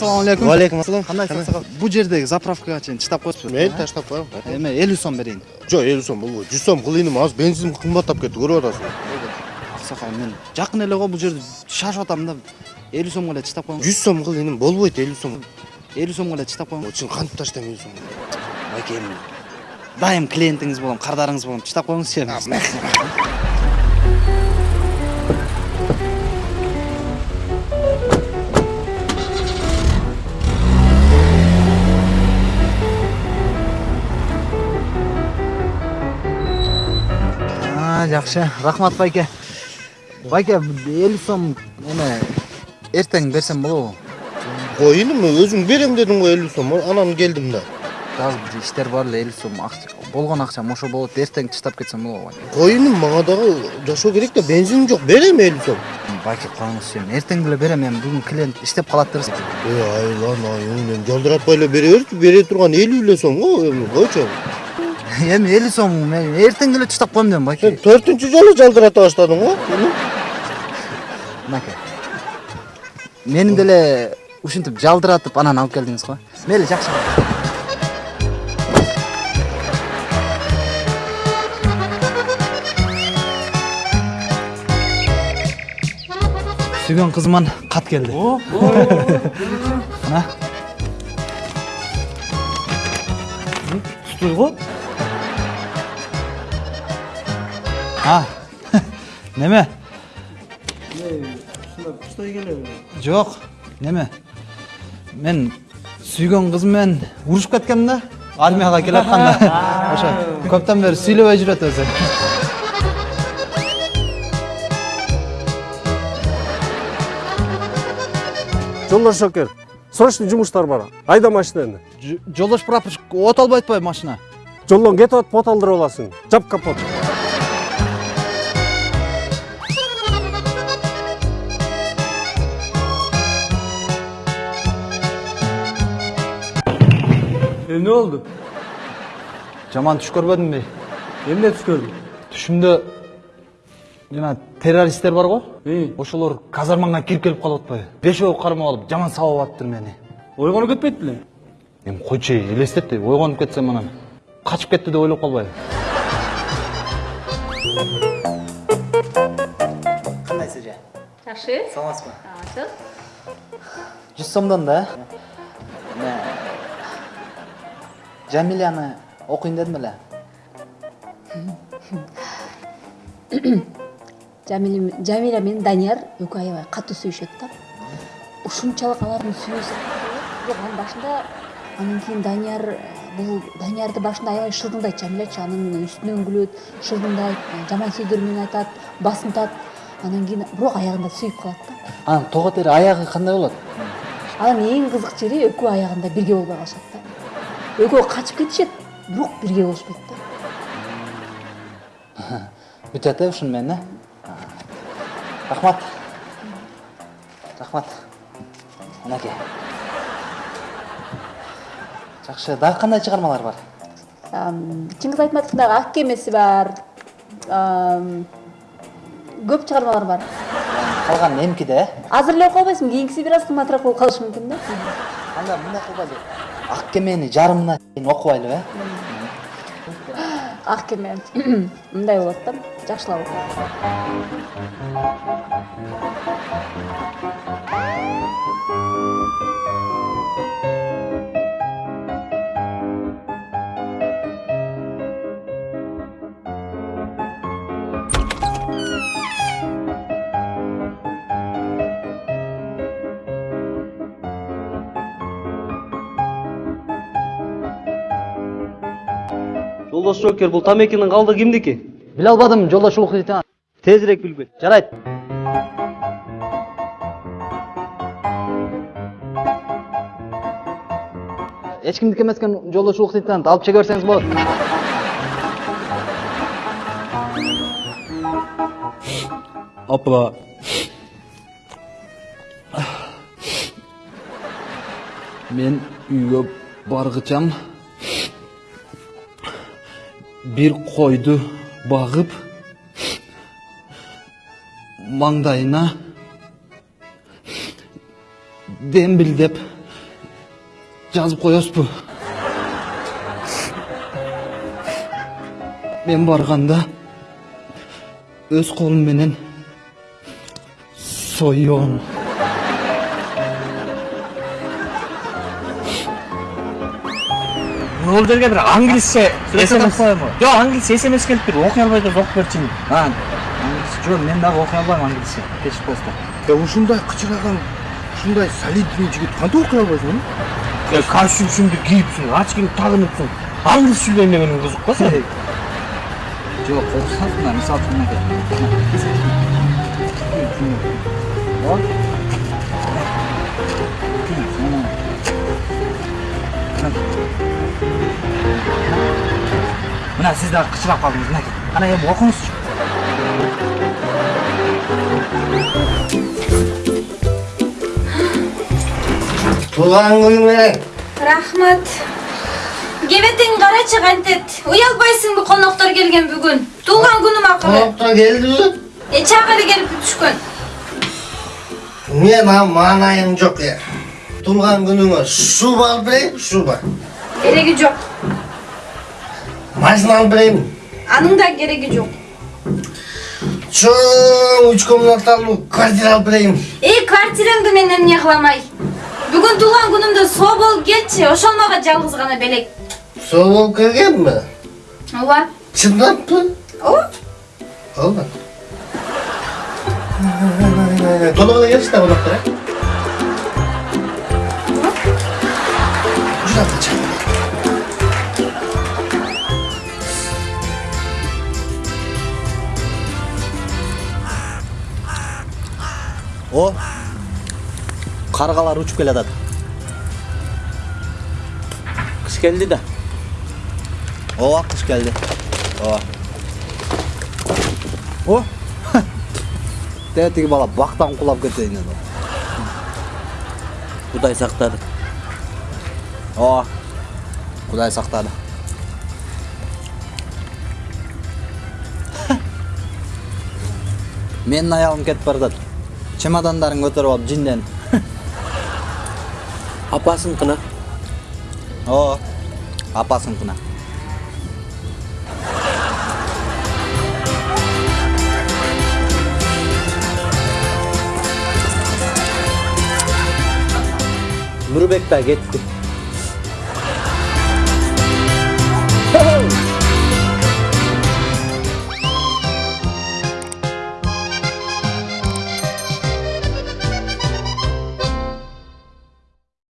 ассалому алейкум Валейкум ассалам. кандайсыз сакал бул жердеги заправкага чейин чыдап коесузбу Мен таштап коем. эме элүү сом берейин Жок, 50 сом болбойт. 100 сом кылыйным, азыр бензин кымбаттап кетти, көрүп атасың. аксакал мен жакын эле го бул жерде шашып атам да элүү сомго эле чыдап коюңуз 100 сом кылыйным, болбойт 50 сом. элүү сомго эле чыдап коюңуз Чын кантип таштайм 50 сом. байке эми дайым клиентиңиз болом кардарыңыз болом чыдап коюңузчу эми А, жакшы рахмат байке байке элүү сом эме эртең берсем болобу Коюнум, өзүң берем дедиң го 50 сом. Анан келдим да. дагы бир иштер бар эле элүү сом болгон акчам ошо болот эртең чыдап кетсем болобу байке Коюнум, мага дагы жашоо керек да, бензиним жок, берем 50 сом. байке коюңузчу эми эртең деле берем эми бүгүн клиент иштеп калат дебиз Э, айлан айыңнен жалдыратпай эле бере берчи, бере турган 50 эле сом го, эми койчу. Эми элүү сом мен эртең эле чыдап коем дедим байке Сен 4-нчү жолу жалдырата баштадың го. мынакей мени деле ушинтип жалдыратып анан алып келдиңиз го мейли жакшы сүйгөн кызыман кат келди мына Стой а неме? Стой келе. жок неме? Мен сүйгөн кызым менен урушуп кеткенмин да армияга келатканда ошо көптөн бери сүйлөбөй жүрөт өзү жолдош шокер срочный жумуштар бар айда машинаны жолдош прапорщик от албайт атпайбы машина. Жолдон кетип атып от алдырып аласың. Жап капот Эмне болду? жаман түш көрбөдүңбү Эмне түш көрдүң? түшүмдө жана террористтер бар го ошолор казармаңа кирип келип калып атпайбы бешөө кармап алып жаман сабап атыптыр мени ойгонуп кетпейт белең? эми койчу эй, элестетти ойгонуп кетсем анан качып кетти деп ойлоп калбайбы кандайсыз эже Жакшы. саламатсызбы Жакшы. жүз сомдон да жамиляны окуйн дедим эле Жамиля менен Данияр аябай катуу сүйүшөт да. Ушунчалык алардын сүйүүсү бирок анын башында анан кийин Данияр бул Даниярды башында аябай шылдыңдайт Жамилячы анын үстүнөн күлөт, шылдыңдайт, э, жаман сөздөр менен айтат, басынтат. Анан кийин бирок аягында сүйүп калат да. анан тога тери аягы кандай болот Анан эң кызык жери экөө аягында бирге болбой калышат да. Качып кетишет, бирок бирге болушпайт да. бүтөт э ушуну менен э рахмат рахмат мынакей жакшы дагы кандай чыгармалар бар айтматовдун дагы ак кемеси бар көп чыгармалар бар калган эмкиде э азыр эле окуй албайсың кийинкиси бир аз кымбатыраак болуп калышы мүмкүн да анда мындай ак кемени жарымына чейин окубайлы э ак кеме мындай болот да жакшылап оку Жолдош Жокер, бул тамекинин калды кимдики? биле албадым жолдош лейтенант Тезирээк билгил. жарайт эч кимдики эмес экен жолдош алып чеге берсеңиз болот Опа. мен үйгө баргычам бир койду багып маңдайына дембилдеп жазып коесузбу мен барганда өз колум менен жерге бир англисче смс жок англисче смс келип тур окуй албай атат окуп берчиңи жок мен дагы окуй албайм англисче кечип коесуздар Ya ушундай кычыраган, ушундай солидный жигит кантип окуй албайсың? костюмсуңду кийипсиң очкиңди тагыныпсың англис сүйлөйм дегениң кызык го сен. Жок корксаңыз мына мисалы үчүн мынакей мына сиз дагы кычырап калдыңыз мынакей кана эми окуңузчу Туган күнүң менен. рахмат кебетиң карачы кантет уялбайсыңбы коноктор келген бүгүн туулган күнүм акыры Токтор келдиби? э чак эле келип түшкөн Мен ам маанайым жок я. Тулган күнүңө шуба алып берейин, шуба. кереги жок Машина алып берейин. анын да кереги жок Чоң үч комнаталуу квартира алып берейин. эй квартираңды мен эмне кыламай бүгүн туулган күнүмдө соо болуп келчи ошол мага жалгыз гана белек Соо болуп келгенби? ооба Чындаппы? ооба Ооба. Толук эле келишти да э? О каргалар учуп келатат кыш келди да. Ооба кыш келди ооба о. Дәл тиги бала бактан кулап кетейин эле кудай сактады ооба кудай сактады менин аялым кетип баратат чемодандарын көтөрүп алып жинден апасыныкына ооба апасыныкына нурбек да кетти